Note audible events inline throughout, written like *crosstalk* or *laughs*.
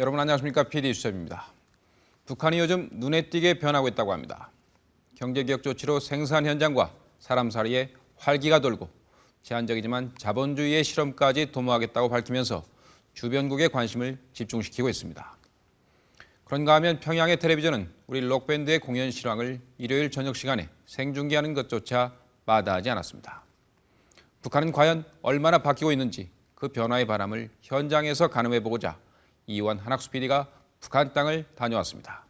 여러분 안녕하십니까? PD 수첩입니다. 북한이 요즘 눈에 띄게 변하고 있다고 합니다. 경제개혁 조치로 생산 현장과 사람 사이에 활기가 돌고 제한적이지만 자본주의의 실험까지 도모하겠다고 밝히면서 주변국의 관심을 집중시키고 있습니다. 그런가 하면 평양의 텔레비전은 우리 록밴드의 공연 실황을 일요일 저녁 시간에 생중계하는 것조차 마다하지 않았습니다. 북한은 과연 얼마나 바뀌고 있는지 그 변화의 바람을 현장에서 가늠해보고자 이완 한학수 PD가 북한 땅을 다녀왔습니다.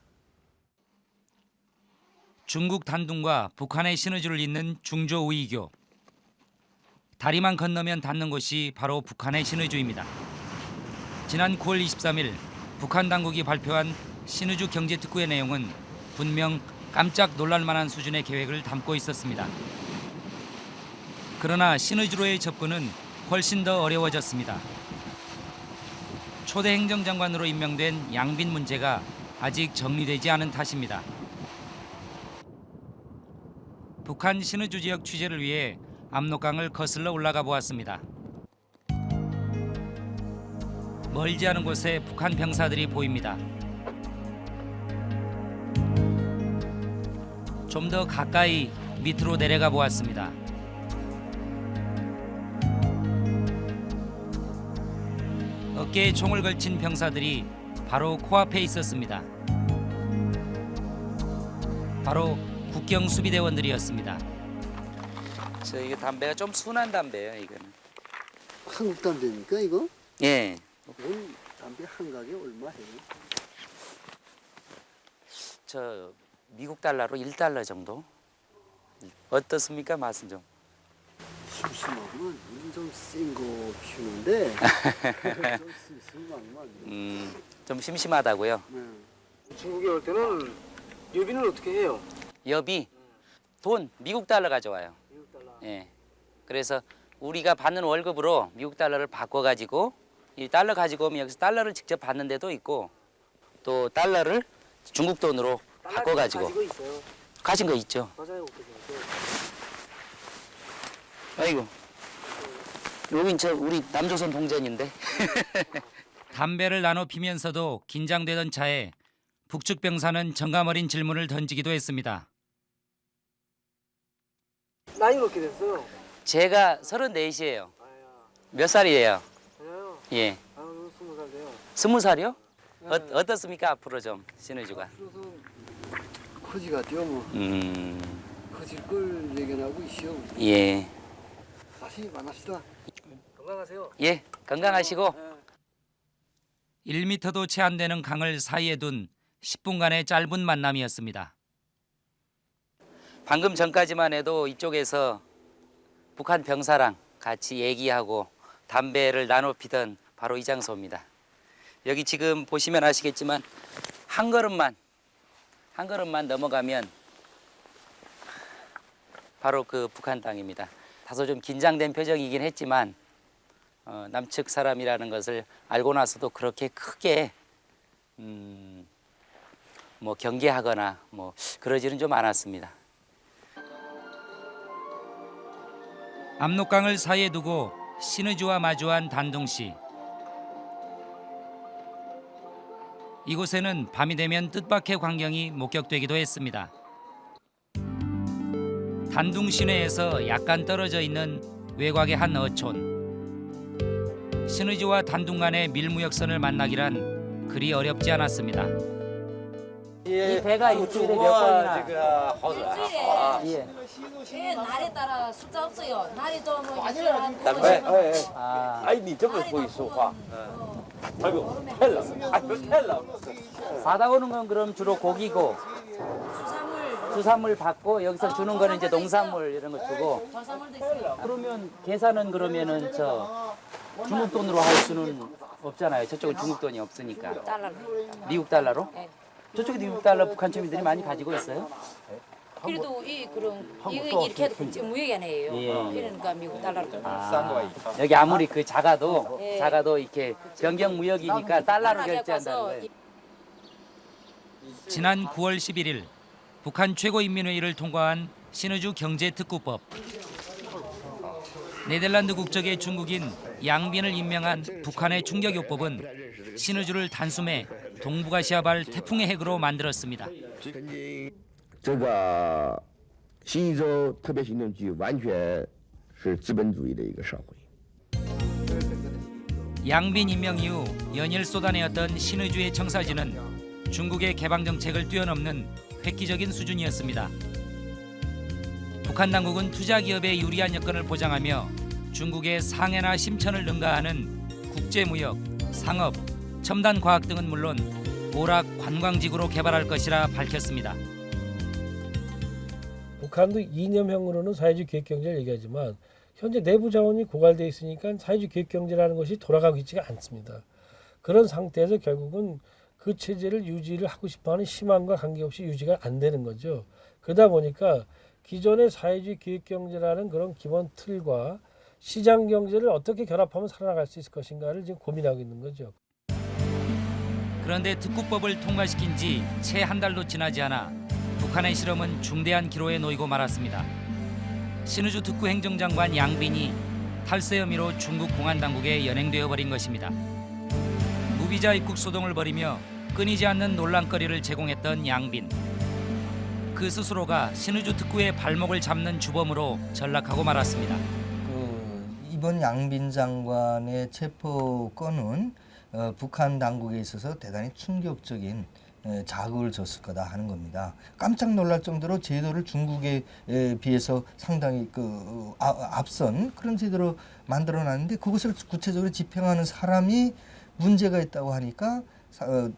중국 단둥과 북한의 시너지를 잇는 중조 우이교. 다리만 건너면 닿는 곳이 바로 북한의 시너주입니다. 지난 9월 23일 북한 당국이 발표한 신의주 경제특구의 내용은 분명 깜짝 놀랄 만한 수준의 계획을 담고 있었습니다. 그러나 신의주로의 접근은 훨씬 더 어려워졌습니다. 초대 행정장관으로 임명된 양빈 문제가 아직 정리되지 않은 탓입니다. 북한 신의주 지역 취재를 위해 압록강을 거슬러 올라가 보았습니다. 멀지 않은 곳에 북한 병사들이 보입니다. 좀 더 가까이 밑으로 내려가 보았습니다. 어깨에 총을 걸친 병사들이 바로 코앞에 있었습니다. 바로 국경 수비대원들이었습니다. 저 이거 담배가 좀 순한 담배예요, 이거는. 한국 담배입니까 이거? 예. 원 담배 한 가게 얼마 해요? 저 미국 달러로 1달러 정도. 어떻습니까, 맛은 좀? 심심하구만. 우린 좀센거 피우는데 좀 *laughs* 심심하구만. 음, 좀 심심하다고요. 네. 중국에 올 때는 여비는 어떻게 해요? 여비 돈 미국 달러 가져와요. 미국 달러. 예. 그래서 우리가 받는 월급으로 미국 달러를 바꿔 가지고 이 달러 가지고 오면 여기서 달러를 직접 받는 데도 있고 또 달러를 중국 돈으로 바꿔 가지고 가지고 있어요. 가진 거 있죠. 맞아요. 아이고. 여긴 저 우리 남조선 동전인데. *laughs* 담배를 나눠 피면서도 긴장되던 차에 북측 병사는 정감 어린 질문을 던지기도 했습니다. 나이는 어떻게 됐어요? 제가 34이에요. 아야, 몇 살이에요? 저요. 예. 아, 스무 살 돼요. 스무 살이요? 어, 네. 어떻습니까 앞으로 좀 신의주가? 그래서 커지가 뛰어 뭐 음, 커질 걸 예견하고 있어요. 예, 다시 만납시다. 건강하세요. 예, 건강하시고 네. 1미터도 채 안 되는 강을 사이에 둔 10분간의 짧은 만남이었습니다. 방금 전까지만 해도 이쪽에서 북한 병사랑 같이 얘기하고 담배를 나눠 피던 바로 이 장소입니다. 여기 지금 보시면 아시겠지만 한 걸음만 한 걸음만 넘어가면 바로 그 북한 땅입니다. 다소 좀 긴장된 표정이긴 했지만 어, 남측 사람이라는 것을 알고 나서도 그렇게 크게 음, 뭐 경계하거나 뭐 그러지는 좀 않았습니다. 압록강을 사이에 두고 신의주와 마주한 단둥 씨. 이곳에는 밤이 되면 뜻밖의 광경이 목격되기도 했습니다. 단둥 시내에서 약간 떨어져 있는 외곽의 한 어촌. 신의지와 단둥 간의 밀무역선을 만나기란 그리 어렵지 않았습니다. 예, 이 배가 일주일에 몇 번이나? 일주일에 아, 아, 예. 예. 예. 날에 따라 숫자 없어요. 날이 좀 일주일에 한 네, 아. 아이 니 저거 보이소 화. 아이고 헬라. 아이고 헬라. 바다 오는 건 그럼 주로 고기고 수산물, 받고 여기서 주는 거는 이제 농산물 이런 거 주고 저산물도 있어요. 그러면 계산은 그러면은 저 중국 돈으로 할 수는 없잖아요. 저쪽은 중국 돈이 없으니까 달러로. 미국 달러로? 네. 저쪽에 미국 달러 북한 주민들이 많이 가지고 있어요. 그래도 이 그런 이거 이렇게 해도 무역이 아니에요. 예. 그러니까 미국 달러로. 아, 여기 아무리 그 작아도 예. 작아도 이렇게 변경 무역이니까 달러로 결제한다는 거예요. 지난 9월 11일 북한 최고인민회의를 통과한 신의주 경제특구법. 네덜란드 국적의 중국인 양빈을 임명한 북한의 충격요법은 신의주를 단숨에 동북아시아발 태풍의 핵으로 만들었습니다. 这个新一州特别行动区完全是资本主义的一个社会。 양빈 임명 이후 연일 쏟아내었던 신의주의 청사진은 중국의 개방 정책을 뛰어넘는 획기적인 수준이었습니다. 북한 당국은 투자 기업의 유리한 여건을 보장하며 중국의 상해나 심천을 능가하는 국제무역, 상업, 첨단 과학 등은 물론 오락 관광지구로 개발할 것이라 밝혔습니다. 북한도 이념형으로는 사회주의 기획경제를 얘기하지만 현재 내부 자원이 고갈돼 있으니까 사회주의 기획경제라는 것이 돌아가고 있지가 않습니다. 그런 상태에서 결국은 그 체제를 유지를 하고 싶어하는 희망과 관계없이 유지가 안 되는 거죠. 그러다 보니까 기존의 사회주의 기획경제라는 그런 기본 틀과 시장 경제를 어떻게 결합하면 살아나갈 수 있을 것인가를 지금 고민하고 있는 거죠. 그런데 특구법을 통과시킨 지 채 한 달도 지나지 않아 북한의 실험은 중대한 기로에 놓이고 말았습니다. 신우주 특구 행정장관 양빈이 탈세 혐의로 중국 공안 당국에 연행되어 버린 것입니다. 무비자 입국 소동을 벌이며 끊이지 않는 논란거리를 제공했던 양빈. 그 스스로가 신우주 특구의 발목을 잡는 주범으로 전락하고 말았습니다. 그 이번 양빈 장관의 체포 건은 어, 북한 당국에 있어서 대단히 충격적인 에, 자극을 줬을 거다 하는 겁니다. 깜짝 놀랄 정도로 제도를 중국에 에, 비해서 상당히 그 어, 아, 앞선 그런 제도로 만들어놨는데 그것을 구체적으로 집행하는 사람이 문제가 있다고 하니까 사- 어,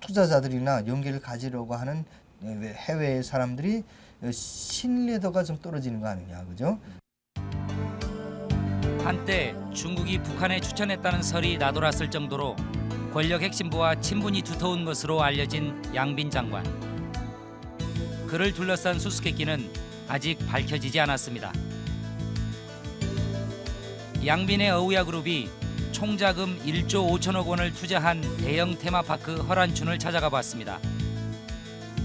투자자들이나 연계를 가지려고 하는 에, 해외 사람들이 어, 신뢰도가 좀 떨어지는 거 아니냐, 그죠? 한때 중국이 북한에 추천했다는 설이 나돌았을 정도로 권력 핵심부와 친분이 두터운 것으로 알려진 양빈 장관. 그를 둘러싼 수수께끼는 아직 밝혀지지 않았습니다. 양빈의 어우야 그룹이 총자금 1조 5천억 원을 투자한 대형 테마파크 허란춘을 찾아가 봤습니다.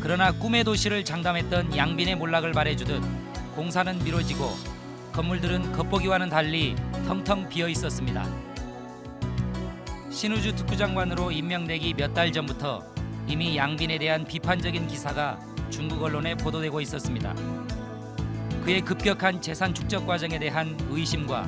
그러나 꿈의 도시를 장담했던 양빈의 몰락을 말해주듯 공사는 미뤄지고 건물들은 겉보기와는 달리 텅텅 비어 있었습니다. 신우주 특구장관으로 임명되기 몇 달 전부터 이미 양빈에 대한 비판적인 기사가 중국 언론에 보도되고 있었습니다. 그의 급격한 재산 축적 과정에 대한 의심과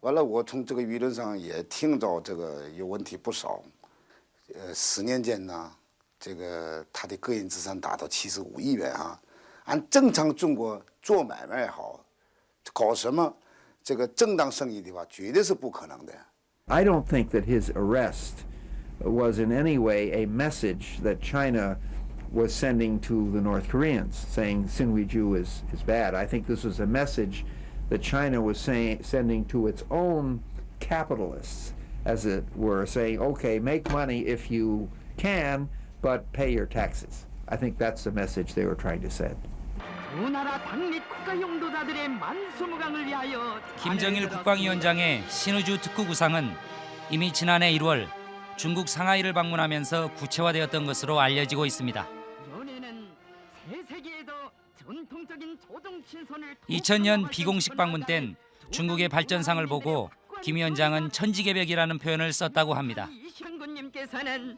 完了，我从这个舆论上也听着这个有问题不少。呃，十年间呢，这个他的个人资产达到七十五亿元啊，按正常中国做买卖也好，搞什么这个正当生意的话，绝对是不可能的。 I don't think that his arrest was in any way a message that China was sending to the North Koreans, saying Sinwiju is, is bad. I think this was a message that China was saying, sending to its own capitalists, as it were, saying, okay, make money if you can, but pay your taxes. I think that's the message they were trying to send. 두 나라 당립 국가 용도자들의 만수무강을 위하여 김정일 국방위원장의 신우주 특구 구상은 이미 지난해 1월 중국 상하이를 방문하면서 구체화되었던 것으로 알려지고 있습니다. 연애는 새 세계에도 전통적인 조정 친선을 2000년 비공식 방문 땐 중국의 발전상을 보고 김 위원장은 천지개벽이라는 표현을 썼다고 합니다. 이현군님께서는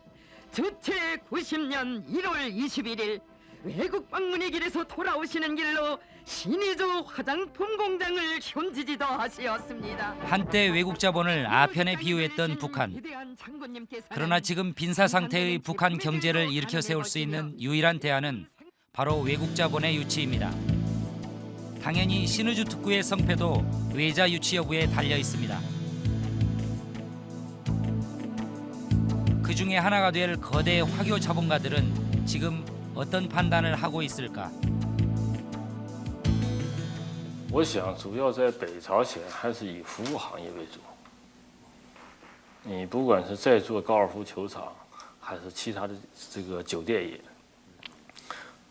주체 90년 1월 21일 외국 방문의 길에서 돌아오시는 길로 신의주 화장품 공장을 현지지도 하시었습니다. 한때 외국 자본을 아편에 비유했던 북한. 그러나 지금 빈사 상태의 북한 경제를 일으켜 세울 수 있는 유일한 대안은 바로 외국 자본의 유치입니다. 당연히 신의주 특구의 성패도 외자 유치 여부에 달려 있습니다. 그 중에 하나가 될 거대 화교 자본가들은 지금 어떤 판단을 하고 있을까? 我想主要在北朝鲜还是以服务行业为主。你不管是在做高尔夫球场，还是其他的这个酒店业，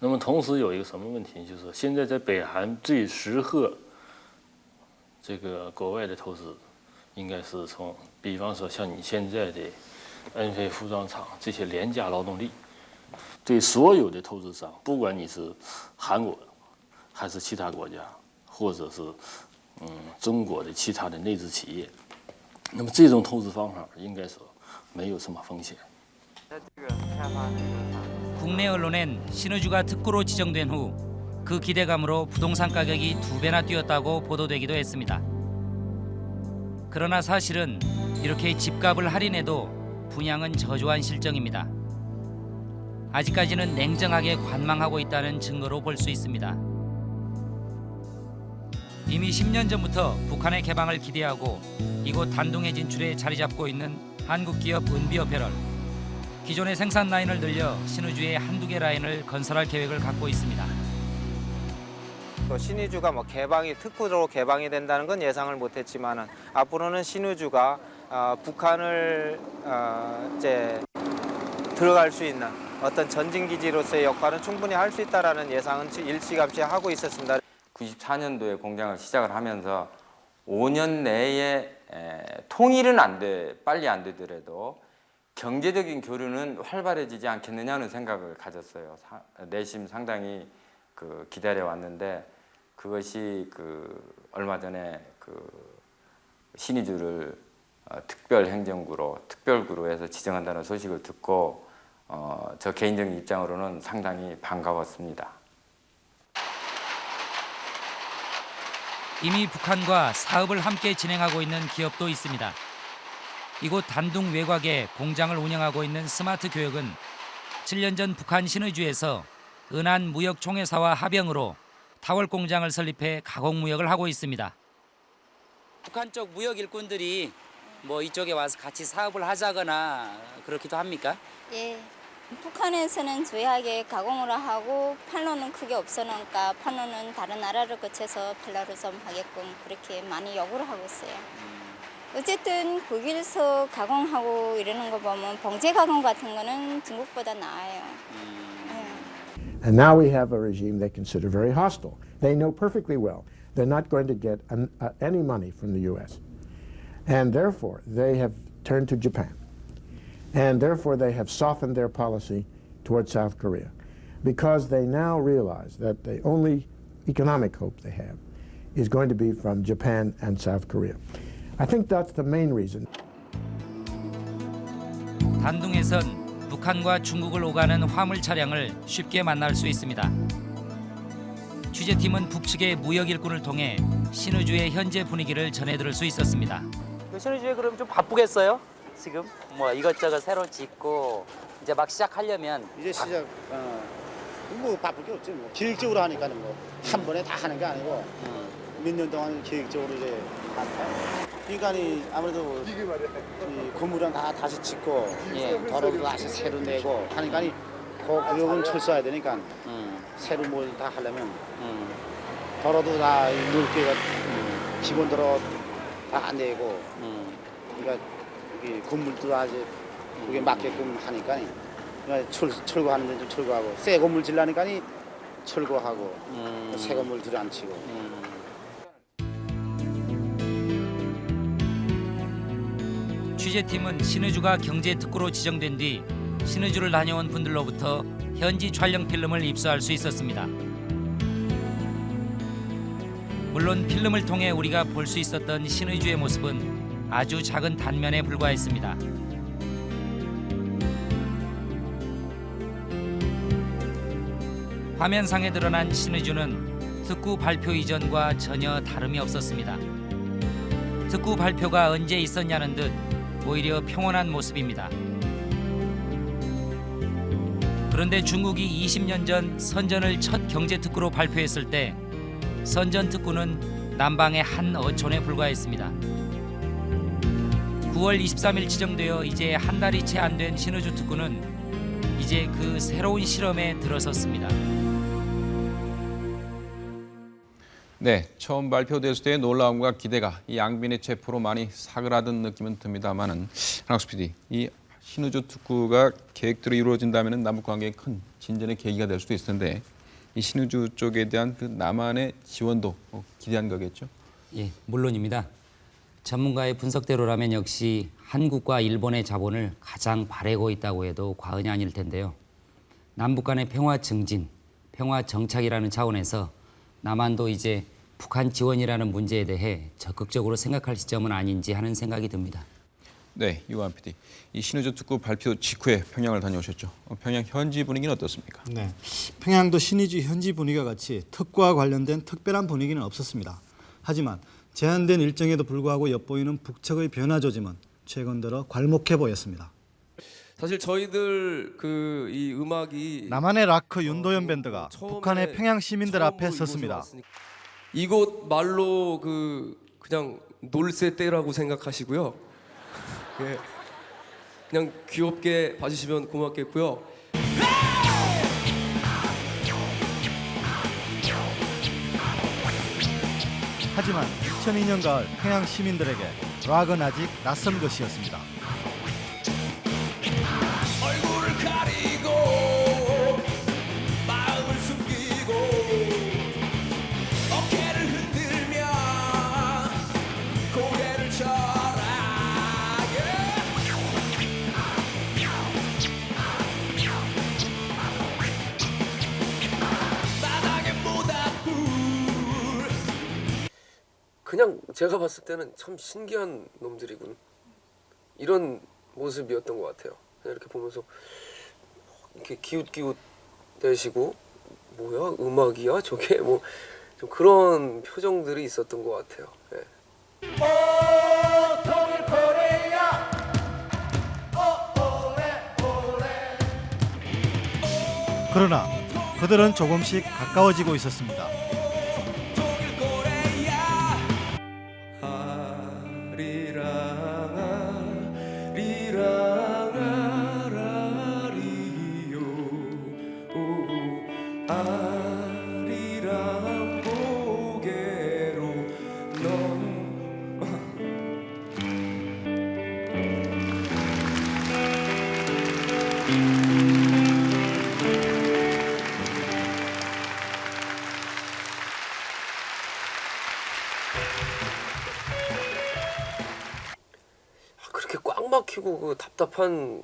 那么同时有一个什么问题，就是现在在北韩最适合这个国外的投资，应该是从，比方说像你现在的恩飞服装厂这些廉价劳动力，对所有的投资商，不管你是韩国还是其他国家，或者是嗯中国的其他的内资企业，那么这种投资方法应该说没有什么风险那这个开发。 국내 언론엔 신의주가 특구로 지정된 후 그 기대감으로 부동산 가격이 두 배나 뛰었다고 보도되기도 했습니다. 그러나 사실은 이렇게 집값을 할인해도 분양은 저조한 실정입니다. 아직까지는 냉정하게 관망하고 있다는 증거로 볼 수 있습니다. 이미 10년 전부터 북한의 개방을 기대하고 이곳 단둥에 진출해 자리 잡고 있는 한국 기업 은비어페럴. 기존의 생산 라인을 늘려 신의주에 한두 개 라인을 건설할 계획을 갖고 있습니다. 또 신의주가 뭐 개방이 특구로 개방이 된다는 건 예상을 못했지만은 앞으로는 신의주가 어, 북한을 어, 이제 들어갈 수 있는 어떤 전진 기지로서의 역할은 충분히 할 수 있다라는 예상은 일찌감치 하고 있었습니다. 94년도에 공장을 시작을 하면서 5년 내에 에, 통일은 안 돼, 빨리 안 되더라도 경제적인 교류는 활발해지지 않겠느냐는 생각을 가졌어요. 사, 내심 상당히 그 기다려 왔는데 그것이 그 얼마 전에 그 신의주를 어, 특별 행정구로 특별구로 해서 지정한다는 소식을 듣고 어, 저 개인적인 입장으로는 상당히 반가웠습니다. 이미 북한과 사업을 함께 진행하고 있는 기업도 있습니다. 이곳 단둥 외곽에 공장을 운영하고 있는 스마트 교육은 7년 전 북한 신의주에서 은한 무역총회사와 합영으로 타월 공장을 설립해 가공 무역을 하고 있습니다. 북한 쪽 무역 일꾼들이 뭐 이쪽에 와서 같이 사업을 하자거나 그렇기도 합니까? 예. 북한에서는 조용하게 가공을 하고 판로는 크게 없으니까 판로는 다른 나라를 거쳐서 벨라루섬 하게끔 그렇게 많이 요구를 하고 있어요. 어쨌든 거기서 가공하고 이러는 거 보면 봉제 가공 같은 거는 중국보다 나아요. And now we have a regime they consider very hostile. They know perfectly well they're not going to get an, uh, any money from the U.S. And therefore, they have turned to Japan. And therefore, they have softened their policy towards South Korea because they now realize that the only economic hope they have is going to be from Japan and South Korea. I think that's the main reason. 단둥에선 북한과 중국을 오가는 화물 차량을 쉽게 만날 수 있습니다. 취재팀은 북측의 무역 일꾼을 통해 신의주의 현재 분위기를 전해들을 수 있었습니다. 신의주에 그럼 좀 바쁘겠어요? 지금 뭐 이것저것 새로 짓고 이제 막 시작하려면 이제 시작 어, 뭐 바쁠 게 없지 뭐 계획적으로 하니까는 뭐한 번에 다 하는 게 아니고 몇년 동안 계획적으로 이제 그러니까 이 아무래도 이 건물은 다 다시 짓고 예. 도로도 다시 새로 내고 하니까 이그 구역은 철수해야 되니까 음. 새로 뭘 다 하려면 도로도 다 넓게가 기본 도로 다안 내고 그러니까 이 건물도 다 이제 그게 맞게끔 하니까 그러니까 철, 철거하는 데좀 철거하고 새 건물 질라니까 철거하고 새 건물 들어앉히고 취재팀은 신의주가 경제 특구로 지정된 뒤 신의주를 다녀온 분들로부터 현지 촬영 필름을 입수할 수 있었습니다. 물론 필름을 통해 우리가 볼 수 있었던 신의주의 모습은 아주 작은 단면에 불과했습니다. 화면상에 드러난 신의주는 특구 발표 이전과 전혀 다름이 없었습니다. 특구 발표가 언제 있었냐는 듯 오히려 평온한 모습입니다. 그런데 중국이 20년 전 선전을 첫 경제 특구로 발표했을 때 선전 특구는 남방의 한 어촌에 불과했습니다. 9월 23일 지정되어 이제 한 달이 채 안 된 신의주 특구는 이제 그 새로운 실험에 들어섰습니다. 네, 처음 발표됐을 때의 놀라움과 기대가 이 양빈의 체포로 많이 사그라든 느낌은 듭니다만은 한학수 PD, 이 신우주 특구가 계획대로 이루어진다면 남북 관계에 큰 진전의 계기가 될 수도 있을 텐데 이 신우주 쪽에 대한 그 남한의 지원도 어, 기대한 거겠죠? 예, 물론입니다. 전문가의 분석대로라면 역시 한국과 일본의 자본을 가장 바래고 있다고 해도 과언이 아닐 텐데요. 남북 간의 평화 증진, 평화 정착이라는 차원에서 남한도 이제 북한 지원이라는 문제에 대해 적극적으로 생각할 시점은 아닌지 하는 생각이 듭니다. 네, 유한 PD. 이 신우주 특구 발표 직후에 평양을 다녀오셨죠. 어, 평양 현지 분위기는 어떻습니까? 네, 평양도 신의주 현지 분위기와 같이 특구와 관련된 특별한 분위기는 없었습니다. 하지만 제한된 일정에도 불구하고 엿보이는 북측의 변화 조짐은 최근 들어 괄목해 보였습니다. 사실 저희들 그 이 음악이 남한의 락커 윤도현 밴드가 북한의 평양 시민들 앞에 섰습니다. 왔으니까. 이곳 말로 그 그냥 놀새 때라고 생각하시고요. *laughs* 예. 그냥 귀엽게 봐주시면 고맙겠고요. 하지만 2002년 가을 평양 시민들에게 락은 아직 낯선 것이었습니다. 그냥 제가 봤을 때는 참 신기한 놈들이군. 이런 모습이었던 것 같아요. 그냥 이렇게 보면서 이렇게 기웃기웃 대시고 뭐야 음악이야 저게 뭐 좀 그런 표정들이 있었던 것 같아요. 예. 코리아 그러나 그들은 조금씩 가까워지고 있었습니다. 아리랑 고개로 너 아, 그렇게 꽉 막히고 그 답답한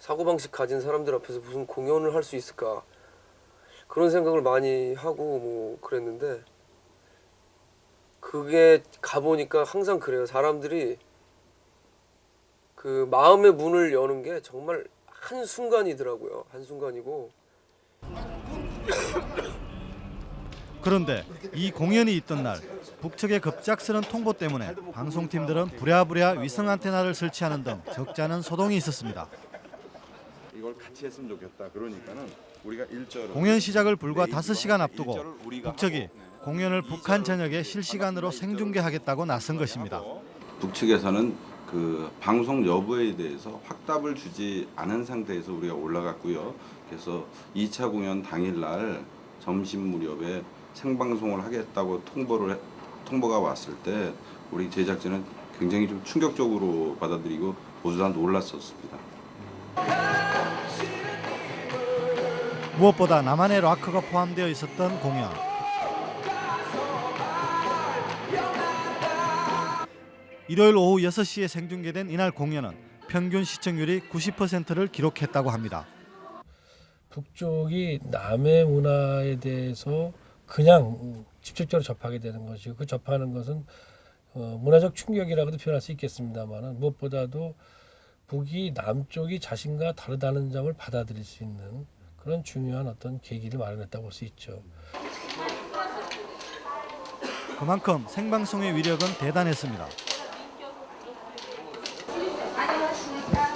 사고방식 가진 사람들 앞에서 무슨 공연을 할 수 있을까 그런 생각을 많이 하고 뭐 그랬는데 그게 가보니까 항상 그래요 사람들이 그 마음의 문을 여는 게 정말 한 순간이더라고요 한 순간이고 그런데 이 공연이 있던 날 북측의 급작스런 통보 때문에 방송팀들은 부랴부랴 위성 안테나를 설치하는 등 적잖은 소동이 있었습니다. 이걸 같이 했으면 좋겠다. 그러니까는 공연 시작을 불과 5시간 앞두고 북측이 공연을 북한 전역에 실시간으로 생중계하겠다고 나선 것입니다. 북측에서는 그 방송 여부에 대해서 확답을 주지 않은 상태에서 우리가 올라갔고요. 그래서 2차 공연 당일날 점심 무렵에 생방송을 하겠다고 통보를 해- 통보가 왔을 때 우리 제작진은 굉장히 좀 충격적으로 받아들이고 모두 다 놀랐었습니다. 무엇보다 남한의 락커가 포함되어 있었던 공연. 일요일 오후 6시에 생중계된 이날 공연은 평균 시청률이 90%를 기록했다고 합니다. 북쪽이 남의 문화에 대해서 그냥 직접적으로 접하게 되는 것이고 그 접하는 것은 어, 문화적 충격이라고도 표현할 수 있겠습니다만 무엇보다도 북이 남쪽이 자신과 다르다는 점을 받아들일 수 있는 그런 중요한 어떤 계기를 마련했다고 볼 수 있죠. 그만큼 생방송의 위력은 대단했습니다. 안녕하십니까.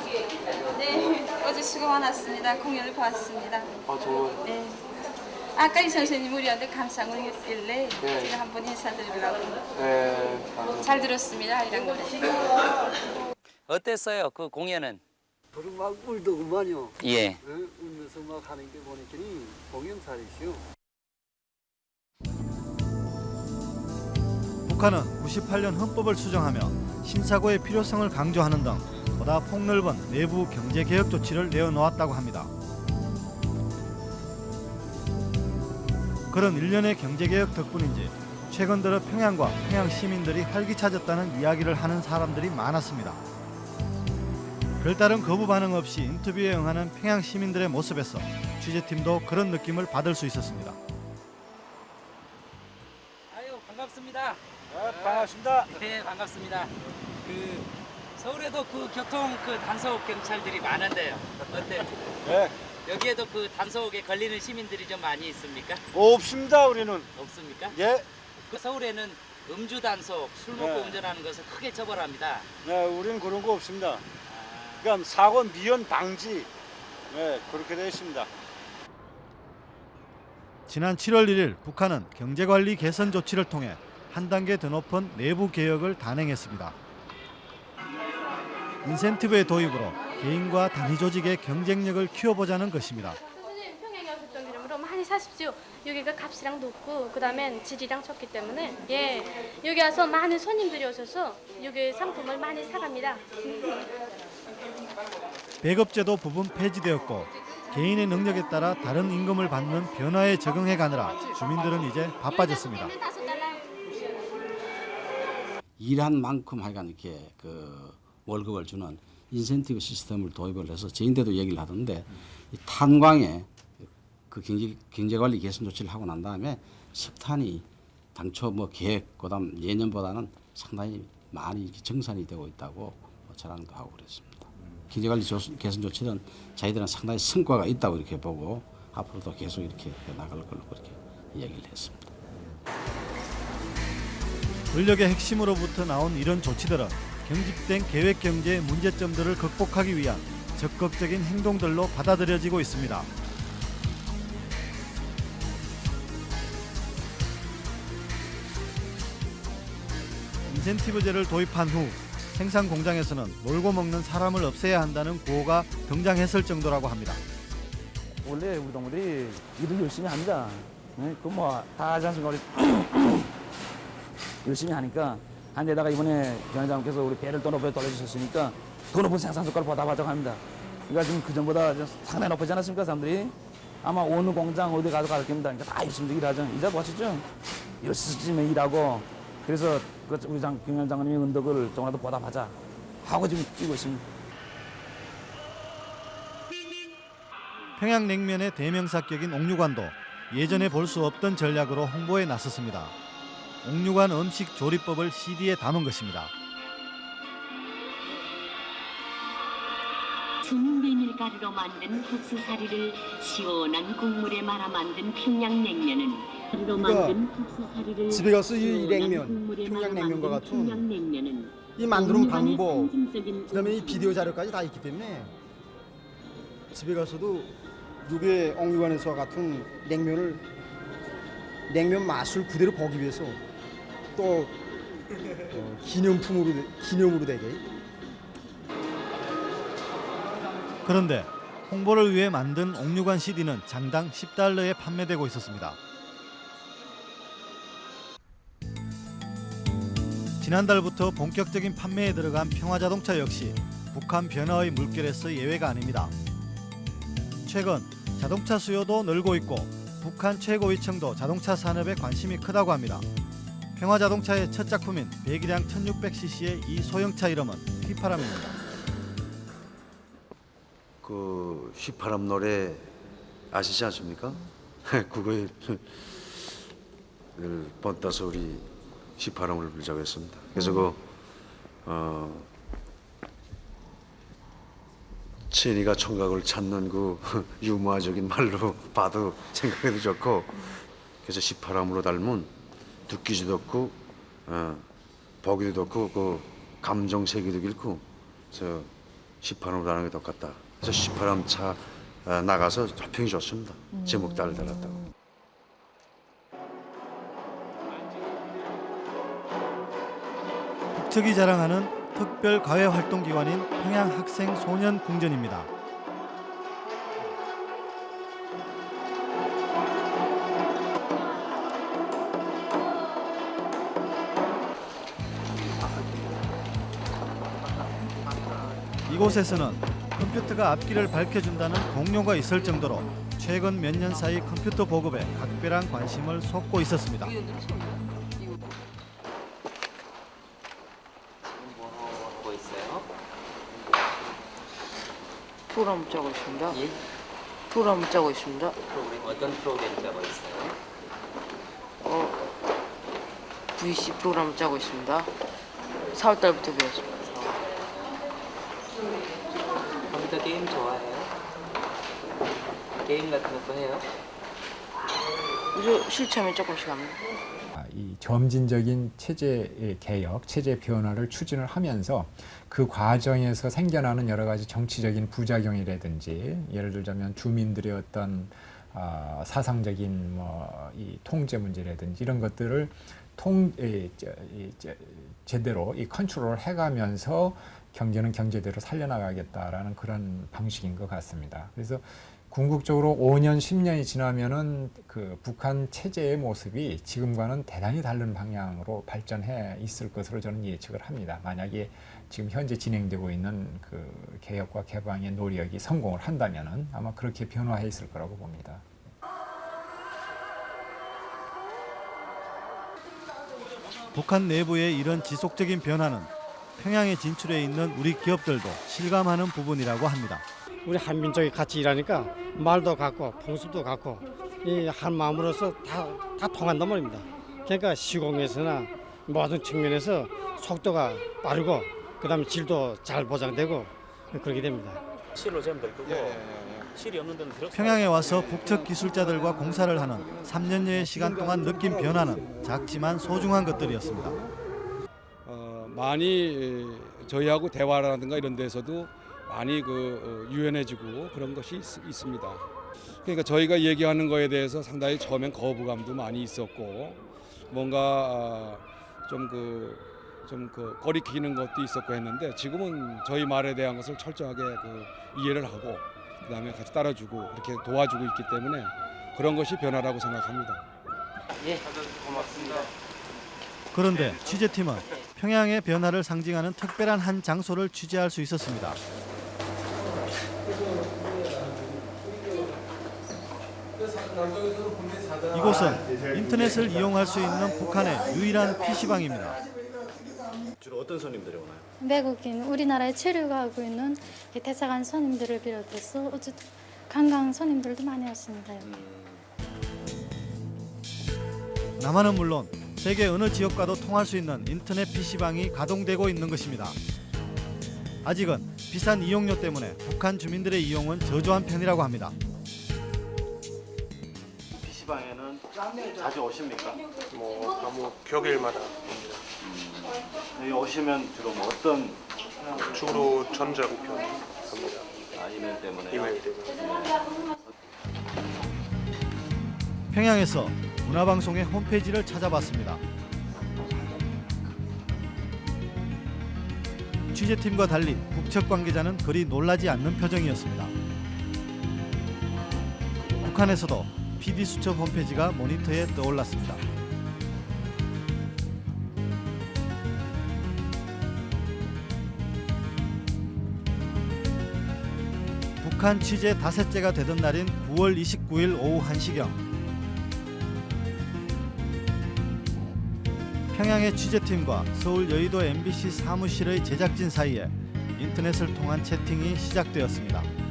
네, 어제 수고 많았습니다. 공연을 봤습니다. 아 정말 네. 아까 이 선생님 우리한테 감상을 했길래 네. 제가 한번 인사드리려고 네, 잘 들었습니다. 이런 노래. 어땠어요? 그 공연은? 그럼 막 울더구만요. 예. 예, 울면서 막 하는 게 보니까 공연살이시오. 북한은 98년 헌법을 수정하며 신사고의 필요성을 강조하는 등 보다 폭넓은 내부 경제 개혁 조치를 내어놓았다고 합니다. 그런 일련의 경제 개혁 덕분인지 최근 들어 평양과 평양 시민들이 활기차졌다는 이야기를 하는 사람들이 많았습니다. 별다른 거부 반응 없이 인터뷰에 응하는 평양 시민들의 모습에서 취재팀도 그런 느낌을 받을 수 있었습니다. 아유 반갑습니다. 반갑습니다. 네 반갑습니다. 그 서울에도 그 교통 그 단속 경찰들이 많은데요. 어때? 네. 여기에도 그 단속에 걸리는 시민들이 좀 많이 있습니까? 없습니다 우리는. 없습니까? 예. 그 서울에는 음주 단속, 술 먹고 네. 운전하는 것을 크게 처벌합니다. 네, 우리는 그런 거 없습니다. 그러니까 사고 미연 방지. 네, 그렇게 되어 있습니다. 지난 7월 1일 북한은 경제관리 개선 조치를 통해 한 단계 더 높은 내부 개혁을 단행했습니다. 인센티브의 도입으로 개인과 단위 조직의 경쟁력을 키워보자는 것입니다. 선생님 평양에 좀 이름으로 많이 사십시오. 여기가 값이랑 높고 그다음엔 질이랑 좋기 때문에 예 여기 와서 많은 손님들이 오셔서 여기 상품을 많이 사갑니다. 배급제도 부분 폐지되었고 개인의 능력에 따라 다른 임금을 받는 변화에 적응해 가느라 주민들은 이제 바빠졌습니다. 일한 만큼 하여간 이렇게 그 월급을 주는 인센티브 시스템을 도입을 해서 저인데도 얘기를 하던데 이 탄광에 그 경제 경제 관리 개선 조치를 하고 난 다음에 석탄이 당초 뭐 계획 그다음 예년보다는 상당히 많이 정산이 되고 있다고 뭐 자랑도 하고 그랬습니다. 경제 관리 개선 조치는 자기들은 상당히 성과가 있다고 이렇게 보고 앞으로도 계속 이렇게 나갈 걸로 그렇게 이야기를 했습니다. 권력의 핵심으로부터 나온 이런 조치들은 경직된 계획 경제의 문제점들을 극복하기 위한 적극적인 행동들로 받아들여지고 있습니다. 인센티브제를 도입한 후 생산 공장에서는 놀고 먹는 사람을 없애야 한다는 구호가 등장했을 정도라고 합니다. 원래 우리 동무들이 일을 열심히 합니다. 네? 그뭐다 하지 않습니까? *clears throat* 열심히 하니까 한 데다가 이번에 경장님께서 우리 배를 또 높여 돌려주셨으니까 더 높은 생산 성과를 보답하자고 합니다. 그러니까 지금 그 전보다 좀 상당히 높아지 않았습니까 사람들이? 아마 어느 공장 어디 가서 가르칩니다 그러니까 다 열심히 일하죠. 이자 보시죠. 열심히 일하고 그래서 그 우리 장, 경영 장관님의 은덕을 조금이라도 보답하자 하고 지금 뛰고 있습니다. 평양냉면의 대명사격인 옥류관도 예전에 볼 수 없던 전략으로 홍보에 나섰습니다. 옥류관 음식 조리법을 CD에 담은 것입니다. 순 메밀가루로 만든 국수사리를 시원한 국물에 말아 만든 평양냉면은 그러니까 집에 가서 이 냉면, 평양냉면과 같은 이 만드는 방법, 그다음에 이 비디오 자료까지 다 있기 때문에 집에 가서도 요게 옥류관에서와 같은 냉면을 냉면 맛을 그대로 보기 위해서 또 어, 기념품으로 기념으로 되게 그런데 홍보를 위해 만든 옥류관 CD는 장당 10달러에 판매되고 있었습니다. 지난달부터 본격적인 판매에 들어간 평화자동차 역시 북한 변화의 물결에서 예외가 아닙니다. 최근 자동차 수요도 늘고 있고 북한 최고위층도 자동차 산업에 관심이 크다고 합니다. 평화자동차의 첫 작품인 배기량 1600cc의 이 소형차 이름은 휘파람입니다. 그 휘파람 노래 아시지 않습니까? *laughs* 그거에 늘 번따서 우리 휘파람을 불자고 했습니다. 그래서 그 어, 천이가 청각을 찾는 그 *laughs* 유머적인 말로 *laughs* 봐도 생각해도 좋고 그래서 휘파람으로 닮은 듣기지도 없고 어, 보기도 없고 그 감정 세기도 길고 그래서 휘파람으로 하는 게 똑같다. 그래서 휘파람 차 어, 나가서 평이 좋습니다. 제목 잘 달았다고. 북측이 자랑하는 특별 과외 활동 기관인 평양 학생 소년 궁전입니다. 이곳에서는 컴퓨터가 앞길을 밝혀준다는 공료가 있을 정도로 최근 몇 년 사이 컴퓨터 보급에 각별한 관심을 쏟고 있었습니다. 뭐 있어요? 프로그램 짜고 있습니다. 예? 프로그램 짜고 있습니다. 프로그램 어떤 프로그램 짜고 있어요? 어, VC 프로그램 짜고 있습니다. 4월 달부터 배웠습니다. 컴퓨터 게임 좋아해요? 게임 같은 것도 해요? 요즘 실체하면 조금씩 합니다. 이 점진적인 체제 개혁, 체제 변화를 추진을 하면서 그 과정에서 생겨나는 여러 가지 정치적인 부작용이라든지 예를 들자면 주민들의 어떤 어, 사상적인 뭐 이 통제 문제라든지 이런 것들을 통 이, 저, 이, 저, 제대로 이 컨트롤을 해가면서 경제는 경제대로 살려나가겠다라는 그런 방식인 것 같습니다. 그래서 궁극적으로 5년, 10년이 지나면은 그 북한 체제의 모습이 지금과는 대단히 다른 방향으로 발전해 있을 것으로 저는 예측을 합니다. 만약에 지금 현재 진행되고 있는 그 개혁과 개방의 노력이 성공을 한다면은 아마 그렇게 변화해 있을 거라고 봅니다. 북한 내부의 이런 지속적인 변화는 평양에 진출해 있는 우리 기업들도 실감하는 부분이라고 합니다. 우리 한민족이 같이 일하니까 말도 같고 풍습도 같고 이 한 마음으로서 다, 다 통한단 말입니다. 그러니까 시공에서나 모든 측면에서 속도가 빠르고 그다음에 질도 잘 보장되고 그렇게 됩니다. 실로 재면 될 거고 실이 없는 데는 들어. 평양에 와서 북측 기술자들과 공사를 하는 3년여의 시간 동안 느낀 변화는 작지만 소중한 것들이었습니다. 어, 많이 저희하고 대화라든가 이런 데서도 많이 그 어, 유연해지고 그런 것이 있, 있습니다. 그러니까 저희가 얘기하는 거에 대해서 상당히 처음엔 거부감도 많이 있었고 뭔가 좀그 좀그 거리끼는 것도 있었고 했는데 지금은 저희 말에 대한 것을 철저하게 그 이해를 하고 그다음에 같이 따라주고 이렇게 도와주고 있기 때문에 그런 것이 변화라고 생각합니다. 예, 고맙습니다. 그런데 취재팀은 평양의 변화를 상징하는 특별한 한 장소를 취재할 수 있었습니다. 이곳은 인터넷을 이용할 수 있는 북한의 유일한 PC방입니다. 주로 어떤 손님들이 오나요? 외국인 우리나라에 체류하고 있는 이 대사관 손님들을 비롯해서 어쨌든 관광 손님들도 많이 왔습니다. 여기. 남한은 물론 세계 어느 지역과도 통할 수 있는 인터넷 PC방이 가동되고 있는 것입니다. 아직은 비싼 이용료 때문에 북한 주민들의 이용은 저조한 편이라고 합니다. 자주 오십니까? 뭐 너무 격일마다 옵니다. 여기 오시면 주로 뭐 어떤 주로 전자우편 합니다. 아, 이메일 때문에 이메일 때문에. 평양에서 문화방송의 홈페이지를 찾아봤습니다. 취재팀과 달리 북측 관계자는 그리 놀라지 않는 표정이었습니다. 북한에서도 PD 수첩 홈페이지가 모니터에 떠올랐습니다. 북한 취재 다섯째가 되던 날인 9월 29일 오후 1시경 평양의 취재팀과 서울 여의도 MBC 사무실의 제작진 사이에 인터넷을 통한 채팅이 시작되었습니다.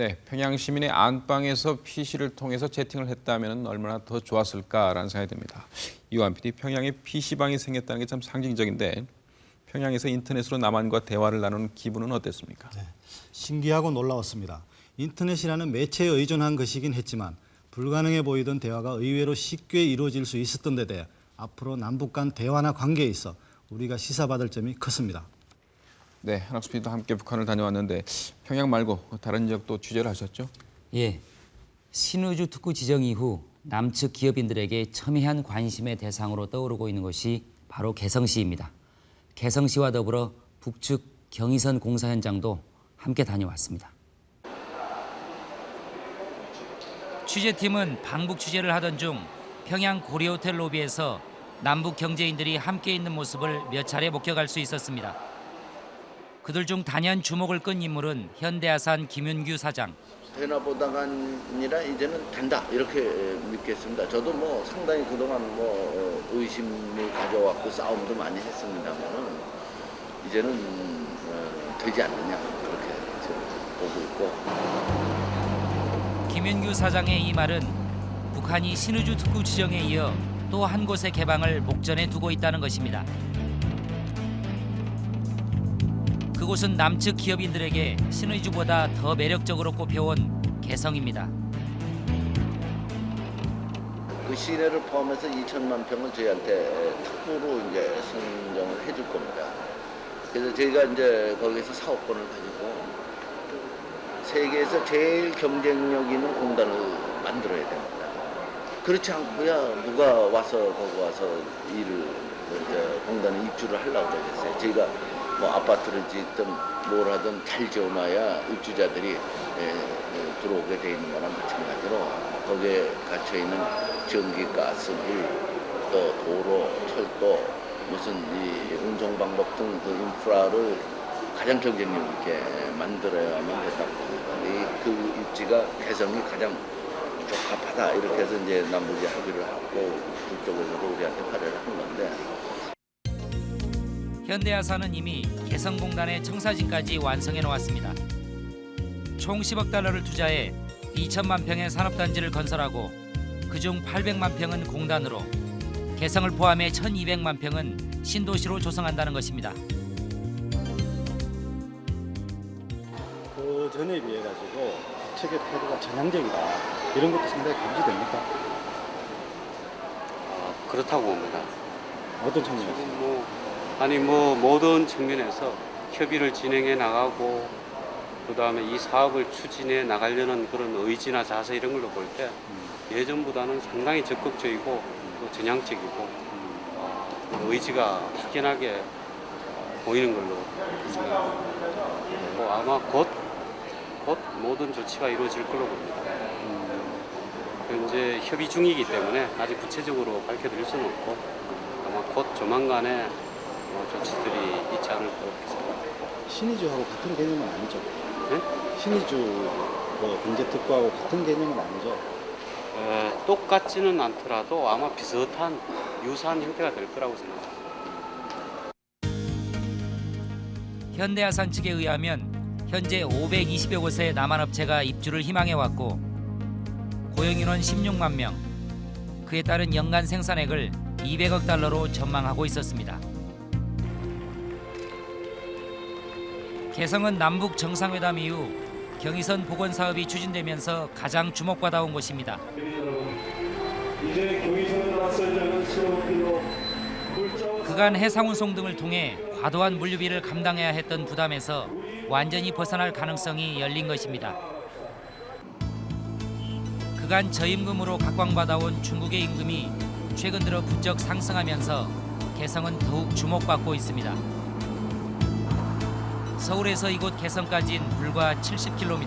네, 평양 시민의 안방에서 PC를 통해서 채팅을 했다면 얼마나 더 좋았을까라는 생각이 듭니다. 이완 PD, 평양에 PC방이 생겼다는 게 참 상징적인데 평양에서 인터넷으로 남한과 대화를 나누는 기분은 어땠습니까? 신기하고 놀라웠습니다. 인터넷이라는 매체에 의존한 것이긴 했지만 불가능해 보이던 대화가 의외로 쉽게 이루어질 수 있었던 데 대해 앞으로 남북 간 대화나 관계에 있어 우리가 시사받을 점이 컸습니다. 네, 한학수 PD도 함께 북한을 다녀왔는데 평양 말고 다른 지역도 취재를 하셨죠? 예, 신의주 특구 지정 이후 남측 기업인들에게 첨예한 관심의 대상으로 떠오르고 있는 것이 바로 개성시입니다. 개성시와 더불어 북측 경의선 공사 현장도 함께 다녀왔습니다. 취재팀은 방북 취재를 하던 중 평양 고리호텔 로비에서 남북 경제인들이 함께 있는 모습을 몇 차례 목격할 수 있었습니다. 그들 중 단연 주목을 끈 인물은 현대아산 김윤규 사장. 되나 보다가 아니라 이제는 된다 이렇게 믿겠습니다. 저도 뭐 상당히 그동안 뭐 의심을 가져왔고 싸움도 많이 했습니다만은 이제는 어, 되지 않느냐 그렇게 보고 있고 김윤규 사장의 이 말은 북한이 신의주 특구 지정에 이어 또 한 곳의 개방을 목전에 두고 있다는 것입니다. 그곳은 남측 기업인들에게 신의주보다 더 매력적으로 꼽혀온 개성입니다. 그 시내를 포함해서 2천만 평을 저희한테 특구로 이제 선정을 해줄 겁니다. 그래서 저희가 이제 거기서 사업권을 가지고 세계에서 제일 경쟁력 있는 공단을 만들어야 됩니다. 그렇지 않고야 누가 와서 거기 와서 일을 공단에 입주를 하려고 그러겠어요. 저희가 뭐 아파트를 짓든 뭘 하든 잘 지어놔야 입주자들이 예, 예, 들어오게 돼 있는 거랑 마찬가지로 거기에 갇혀 있는 전기, 가스, 물, 또 도로, 철도, 무슨 이 운송 방법 등 그 인프라를 가장 경쟁력 있게 만들어야만 된다고 봅니다. 이- 그 입지가 개성이 가장 적합하다 이렇게 해서 이제 남북이 합의를 하고 그쪽에서도 우리한테 발의를 한 건데 현대아산은 이미 개성공단의 청사진까지 완성해 놓았습니다. 총 10억 달러를 투자해 2천만 평의 산업단지를 건설하고 그중 800만 평은 공단으로 개성을 포함해 1,200만 평은 신도시로 조성한다는 것입니다. 그 전에 비해 가지고 측의 태도가 전향적이다 이런 것도 상당히 감지됩니까? 아, 그렇다고 봅니다. 어떤 측면에서? 아니 뭐 모든 측면에서 협의를 진행해 나가고 그 다음에 이 사업을 추진해 나가려는 그런 의지나 자세 이런 걸로 볼 때 예전보다는 상당히 적극적이고 또 전향적이고 어, 의지가 확연하게 보이는 걸로 생각합니다. 뭐 아마 곧, 곧 모든 조치가 이루어질 걸로 봅니다. 현재 협의 중이기 때문에 아직 구체적으로 밝혀드릴 수는 없고 아마 곧 조만간에 뭐 조치들이 있지 않을까 생각합니다. 신의주하고 같은 개념은 아니죠? 네? 신의주 뭐 경제 특구하고 같은 개념은 아니죠? 에, 똑같지는 않더라도 아마 비슷한 유사한 형태가 될 거라고 생각합니다. 현대아산 측에 의하면 현재 520여 곳의 남한업체가 입주를 희망해 왔고 고용인원 16만 명, 그에 따른 연간 생산액을 200억 달러로 전망하고 있었습니다. 개성은 남북 정상회담 이후 경의선 복원 사업이 추진되면서 가장 주목받아온 곳입니다. 이제 경의선을 낯설자는 새로운 그간 해상운송 등을 통해 과도한 물류비를 감당해야 했던 부담에서 완전히 벗어날 가능성이 열린 것입니다. 그간 저임금으로 각광받아온 중국의 임금이 최근 들어 부쩍 상승하면서 개성은 더욱 주목받고 있습니다. 서울에서 이곳 개성까지는 불과 70km.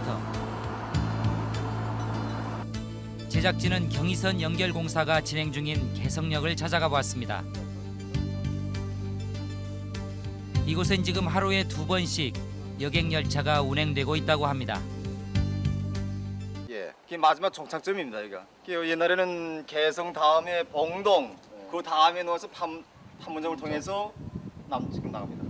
제작진은 경의선 연결 공사가 진행 중인 개성역을 찾아가 보았습니다. 이곳엔 지금 하루에 두 번씩 여객 열차가 운행되고 있다고 합니다. 예, 그 마지막 종착점입니다. 여기가. 그 옛날에는 개성 다음에 봉동, 그 다음에 판 판문점을 통해서 남 지금 나갑니다.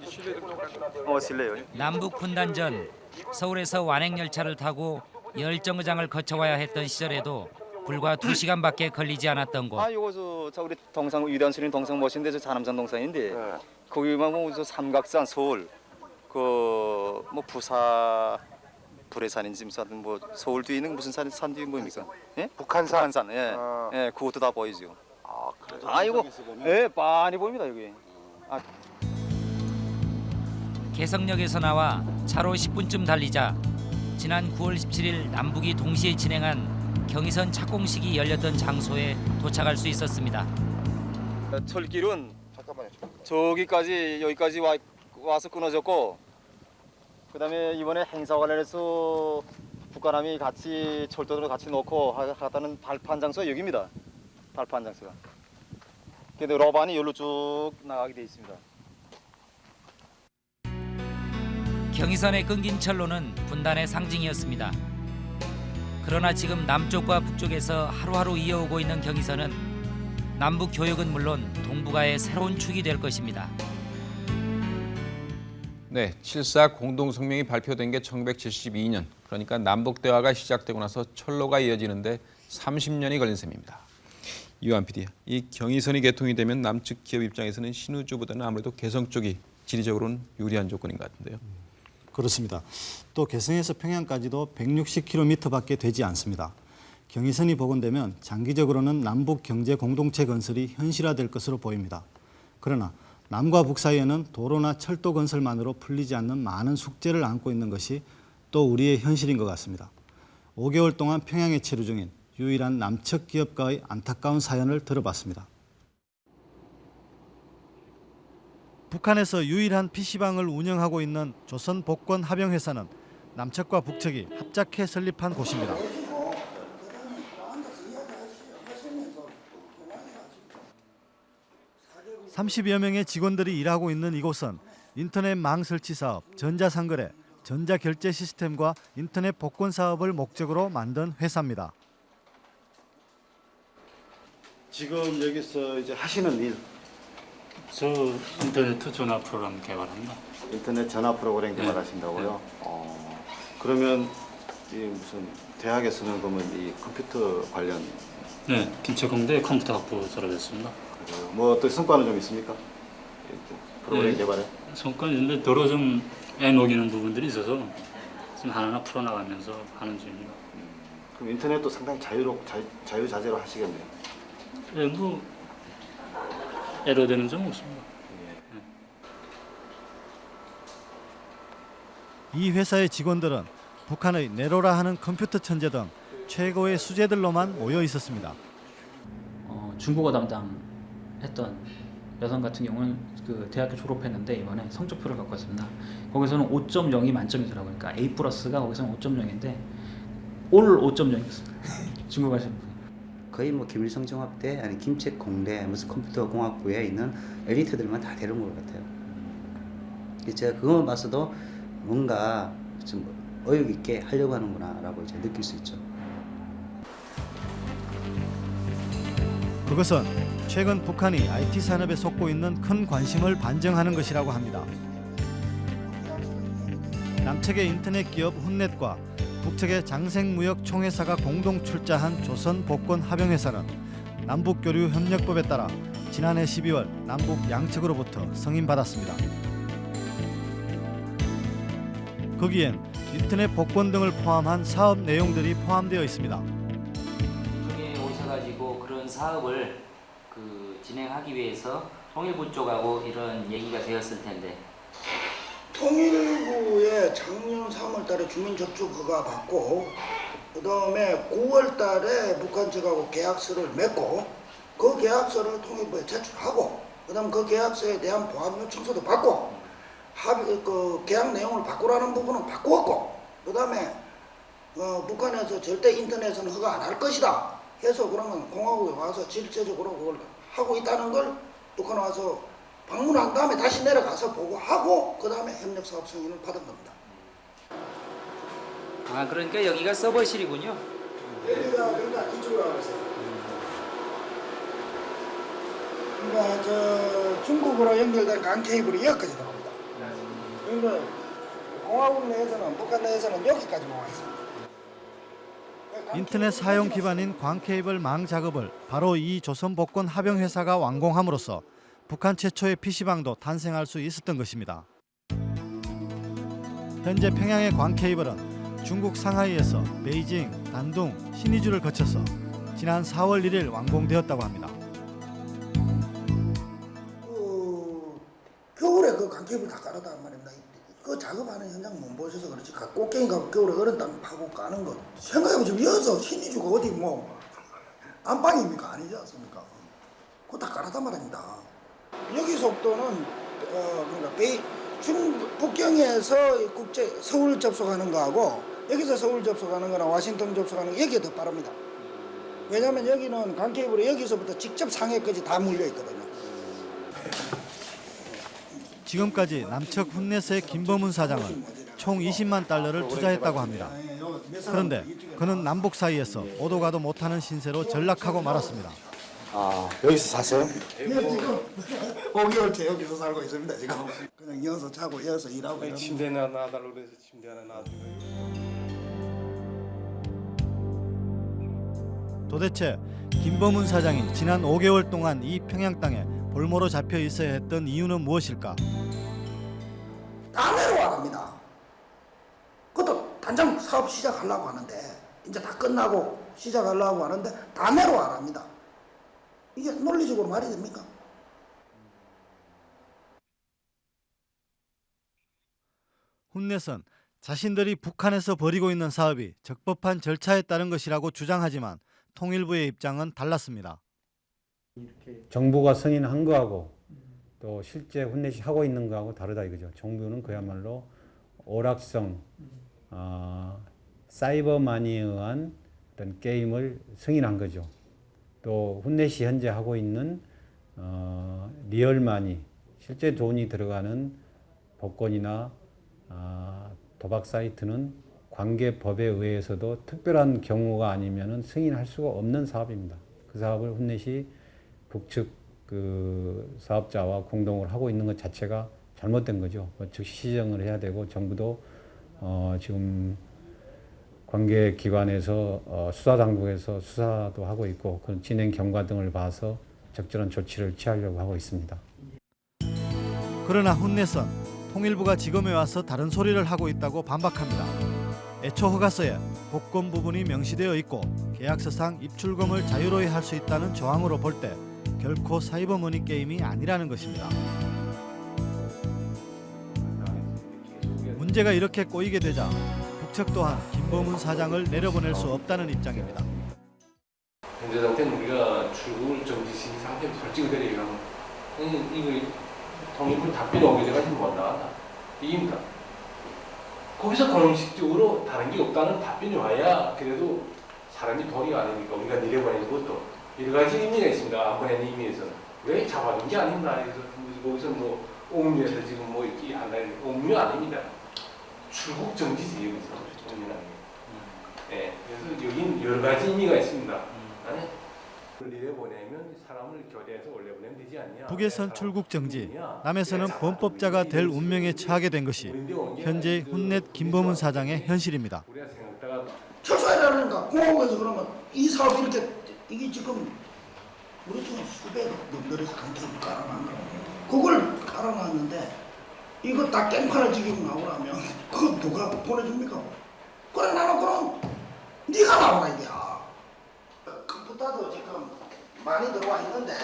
네. 어 실례요. 남북 분단 전 서울에서 완행 열차를 타고 열 정거장을 거쳐와야 했던 시절에도 불과 두 시간밖에 걸리지 않았던 곳. 아 이거 저, 저 우리 동상 위대한 스님 동상 멋인데 저 자남산 동상인데 거기만 보면 저 삼각산 서울 그 뭐 부사 불해산인지 무슨 뭐 서울 뒤에 있는 무슨 산, 산 뒤에 뭐입니까? 예? 북한산. 북한산. 예. 예, 그것도 다 보이죠. 아, 그래. 아, 이거 예, 많이 보입니다, 여기. 아, 개성역에서 나와 차로 10분쯤 달리자 지난 9월 17일 남북이 동시에 진행한 경의선 착공식이 열렸던 장소에 도착할 수 있었습니다. 철길은 저기까지 여기까지 와, 와서 끊어졌고 그다음에 이번에 행사 관련해서 북한함이 같이 철도를 같이 놓고 하- 하다는 발판 장소가 여기입니다. 발판 장소가. 근데 로반이 여기로 쭉 나가게 돼 있습니다. 경의선에 끊긴 철로는 분단의 상징이었습니다. 그러나 지금 남쪽과 북쪽에서 하루하루 이어오고 있는 경의선은 남북 교역은 물론 동북아의 새로운 축이 될 것입니다. 네, 7.4 공동성명이 발표된 게 1972년. 그러니까 남북 대화가 시작되고 나서 철로가 이어지는데 30년이 걸린 셈입니다. 이완 PD, 이 경의선이 개통이 되면 남측 기업 입장에서는 신우주보다는 아무래도 개성 쪽이 지리적으로는 유리한 조건인 것 같은데요. 그렇습니다. 또 개성에서 평양까지도 160km밖에 되지 않습니다. 경의선이 복원되면 장기적으로는 남북 경제 공동체 건설이 현실화될 것으로 보입니다. 그러나 남과 북 사이에는 도로나 철도 건설만으로 풀리지 않는 많은 숙제를 안고 있는 것이 또 우리의 현실인 것 같습니다. 5개월 동안 평양에 체류 중인 유일한 남측 기업가의 안타까운 사연을 들어봤습니다. 북한에서 유일한 PC방을 운영하고 있는 조선 복권 합영회사는 남측과 북측이 합작해 설립한 곳입니다. 30여 명의 직원들이 일하고 있는 이곳은 인터넷 망 설치 사업, 전자상거래, 전자결제 시스템과 인터넷 복권 사업을 목적으로 만든 회사입니다. 지금 여기서 이제 하시는 일 저 인터넷 전화 프로그램 개발합니다. 인터넷 전화 프로그램 개발하신다고요? 어, 그러면 이 무슨 대학에서는 그러면 이 컴퓨터 관련 네, 김책공대 컴퓨터 학부 졸업했습니다. 그뭐 어떤 성과는 좀 있습니까? 이 프로그램 네, 개발에? 성과 있는데 도로 좀 애녹이는 부분들이 있어서 지금 하나하나 풀어나가면서 하는 중입니다. 그럼 인터넷도 상당히 자유로 자, 자유자재로 하시겠네요. 네, 뭐 에러되는 점 없습니다. 이 회사의 직원들은 북한의 네로라 하는 컴퓨터 천재 등 최고의 수재들로만 모여 있었습니다. 어, 중국어 담당했던 여성 같은 경우는 그 대학교 졸업했는데 이번에 성적표를 갖고 왔습니다. 거기서는 5.0이 만점이더라고요. 그러니까 A 플러스가 거기서는 5.0인데 올 5.0이었습니다. *laughs* 중국 하시는 분. 거의 뭐 김일성 종합대 아니 김책 공대 무슨 컴퓨터 공학부에 있는 엘리트들만 다 데려온 것 같아요. 그래서 제가 그것만 봤어도 뭔가 좀 어육 있게 하려고 하는구나라고 이제 느낄 수 있죠. 그것은 최근 북한이 IT 산업에 쏟고 있는 큰 관심을 반증하는 것이라고 합니다. 남측의 인터넷 기업 훈넷과 북측의 장생무역 총회사가 공동 출자한 조선 복권 합영회사는 남북 교류 협력법에 따라 지난해 12월 남북 양측으로부터 승인받았습니다. 거기엔 인터넷 복권 등을 포함한 사업 내용들이 포함되어 있습니다. 중에 오셔가지고 그런 사업을 그 진행하기 위해서 통일부 쪽하고 이런 얘기가 되었을 텐데 통일부에 작년 3월 달에 주민 접촉 허가 받고 그 다음에 9월 달에 북한 측하고 계약서를 맺고 그 계약서를 통일부에 제출하고 그 다음 그 계약서에 대한 보완 요청서도 받고 합의 그 계약 내용을 바꾸라는 부분은 바꾸었고 그 다음에 어, 북한에서 절대 인터넷은 허가 안 할 것이다 해서 그러면 공화국에 와서 실제적으로 그걸 하고 있다는 걸 북한 와서 방문한 다음에 다시 내려가서 보고하고 그 다음에 협력사업 승인을 받은 겁니다. 아 그러니까 여기가 서버실이군요. 여기가 그러니까 이쪽으로 가보세요. 그러니까 저 중국으로 연결된 간 케이블이 여기까지 들어옵니다. 그러니까 공화국 내에서는 북한 내에서는 여기까지 와 있습니다. 인터넷 사용 기반인 광케이블 망 작업을 바로 이 조선복권 합영회사가 완공함으로써 북한 최초의 PC방도 탄생할 수 있었던 것입니다. 현재 평양의 광케이블은 중국 상하이에서 베이징, 단둥, 신의주를 거쳐서 지난 4월 1일 완공되었다고 합니다. 그 겨울에 그 강케이블 다 깔았단 말입니다. 그 작업하는 현장 못 보셔서 그렇지 가- 꽃갱이 가고 겨울에 얼음 땅 파고 까는 거 생각해보시면 여기서 신이주가 어디 뭐 안방입니까 아니지 않습니까? 그거 다 깔았단 말입니다. 여기 속도는 어 그러니까 베이 중 북경에서 국제 서울 접속하는 거하고 여기서 서울 접속하는 거나 워싱턴 접속하는 거 여기가 더 빠릅니다. 왜냐하면 여기는 강케이블이 여기서부터 직접 상해까지 다 물려 있거든요. 지금까지 남측 훈내스의 김범훈 사장은 총 20만 달러를 투자했다고 합니다. 그런데 그는 남북 사이에서 오도 가도 못하는 신세로 전락하고 말았습니다. 아 여기서 샀어요? 네 지금 *laughs* 5개월째 여기서 살고 있습니다 지금. 그냥 이어서 자고 이어서 일하고 이런. 침대 하나 놔달라고 그래서 침대 하나 놔주고 도대체 김범훈 사장이 지난 5개월 동안 이 평양 땅에 볼모로 잡혀 있어야 했던 이유는 무엇일까? 다 내려와갑니다. 그것도 단장 사업 시작하려고 하는데 이제 다 끝나고 시작하려고 하는데 다 내려와갑니다. 이게 논리적으로 말이 됩니까? 훈넷은 자신들이 북한에서 벌이고 있는 사업이 적법한 절차에 따른 것이라고 주장하지만 통일부의 입장은 달랐습니다. 정부가 승인한 거하고 또 실제 훈넷이 하고 있는 거하고 다르다 이거죠. 정부는 그야말로 오락성, 어, 사이버마니에 의한 어떤 게임을 승인한 거죠. 또 훈넷이 현재 하고 있는 어, 리얼마니, 실제 돈이 들어가는 복권이나 아, 도박 사이트는 관계법에 의해서도 특별한 경우가 아니면 승인할 수가 없는 사업입니다. 그 사업을 훈넷이 북측 그 사업자와 공동을 하고 있는 것 자체가 잘못된 거죠. 뭐 즉시 시정을 해야 되고 정부도 어 지금 관계 기관에서 어 수사 당국에서 수사도 하고 있고 그 진행 경과 등을 봐서 적절한 조치를 취하려고 하고 있습니다. 그러나 훈넷은 통일부가 지검에 와서 다른 소리를 하고 있다고 반박합니다. 애초 허가서에 복권 부분이 명시되어 있고 계약서상 입출금을 자유로이 할 수 있다는 조항으로 볼 때 결코 사이버머니 게임이 아니라는 것입니다. 문제가 이렇게 꼬이게 되자 북측 또한 김범훈 사장을 내려보낼 수 없다는 입장입니다. 상태는 우리가 출국을 정지시 상태로 솔직히 그래요. 이거 통일부 답변이 오게 돼가지고 못 나간다. 이깁니다. 거기서 공식적으로 다른 게 없다는 답변이 와야 그래도 사람이 도리가 아니니까 우리가 내려보내는 것도 여러 가지 의미가 있습니다. 안 보내는 의미에서는. 왜 잡아둔 게 아닙니다. 거기서 뭐 옥류에서 지금 뭐 이렇게 한다는 옥류 아닙니다. 출국 정지지 여기서 옥류라는 게. 예, 그래서 여긴 여러 가지 의미가 있습니다. 아니, 내려보내면 사람을 교대해서 올려보내면 되지 않냐. 북에선 출국 정지, 남에서는 범법자가 될 운명에 처하게 된 것이 현재 훈넷 김범훈 사장의 현실입니다. 철수해라니까 공화국에서 그러면 이 사업이 이렇게 이게 지금 우리 중에 수백 놈들에서 강태를 깔아놨는 그걸 깔아놨는데 이거 다 깽판을 지기고 나오라면 그거 누가 보내줍니까? 그래 나는 그럼 네가 나오라 이게야 컴퓨터도 지금 많이 들어와 있는데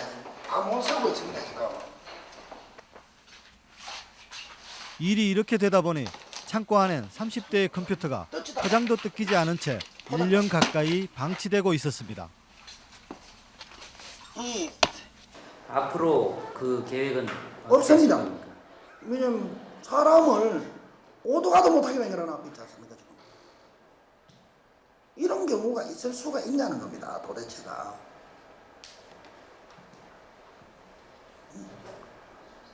다못 쓰고 있습니다 지금 일이 이렇게 되다 보니 창고 안엔 30대의 컴퓨터가 포장도 뜯기지 않은 채 1년 가까이 방치되고 있었습니다. 이 앞으로 그 계획은 없습니다. 왜냐면 사람을 오도 가도 못하게 만들어놨고 있지 않습니까. 이런 경우가 있을 수가 있냐는 겁니다 도대체가.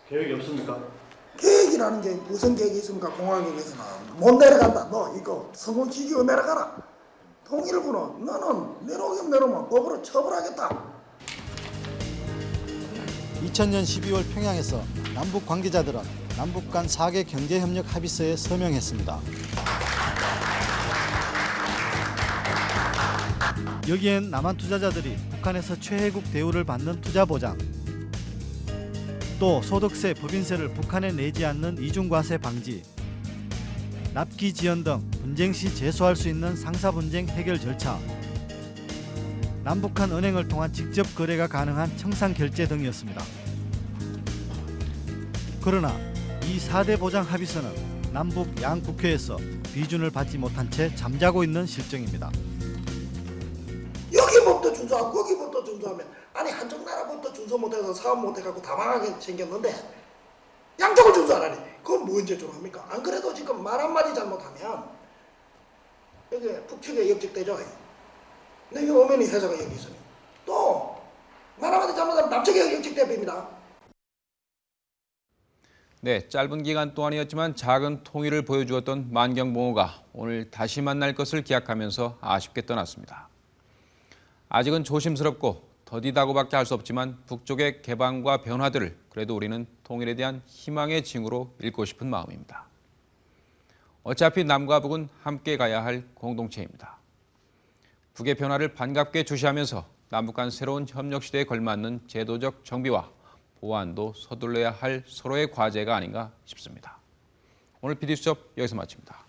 계획이 없습니까? 계획이라는 게 무슨 계획이 있습니까 공화국에서는 못 내려간다 너 이거 성공 지지고 내려가라 통일부는 너는 내려오긴 내려오면 법으로 처벌하겠다 2000년 12월 평양에서 남북 관계자들은 남북 간 4개 경제협력 합의서에 서명했습니다. 여기엔 남한 투자자들이 북한에서 최혜국 대우를 받는 투자 보장, 또 소득세, 법인세를 북한에 내지 않는 이중과세 방지, 납기 지연 등 분쟁 시 제소할 수 있는 상사 분쟁 해결 절차, 남북한 은행을 통한 직접 거래가 가능한 청산 결제 등이었습니다. 그러나 이 4대 보장 합의서는 남북 양 국회에서 비준을 받지 못한 채 잠자고 있는 실정입니다. 법도 준수하고 거기 법도 준수하면 아니 한쪽 나라 법도 준수 못해서 사업 못해갖고 다 망하게 생겼는데 양쪽을 준수하라니 그건 뭔 죄좀 합니까? 안 그래도 지금 말 한마디 잘못하면 여기 북측에 역적되죠. 근데 이 어머니 회사가 여기 있어요. 또 나라마다 잘못하면 남측에 역적대입니다. 네, 짧은 기간 동안이었지만 작은 통일을 보여주었던 만경봉호가 오늘 다시 만날 것을 기약하면서 아쉽게 떠났습니다. 아직은 조심스럽고 더디다고밖에 할 수 없지만 북쪽의 개방과 변화들을 그래도 우리는 통일에 대한 희망의 징후로 읽고 싶은 마음입니다. 어차피 남과 북은 함께 가야 할 공동체입니다. 북의 변화를 반갑게 주시하면서 남북 간 새로운 협력 시대에 걸맞는 제도적 정비와 보완도 서둘러야 할 서로의 과제가 아닌가 싶습니다. 오늘 PD수첩 여기서 마칩니다.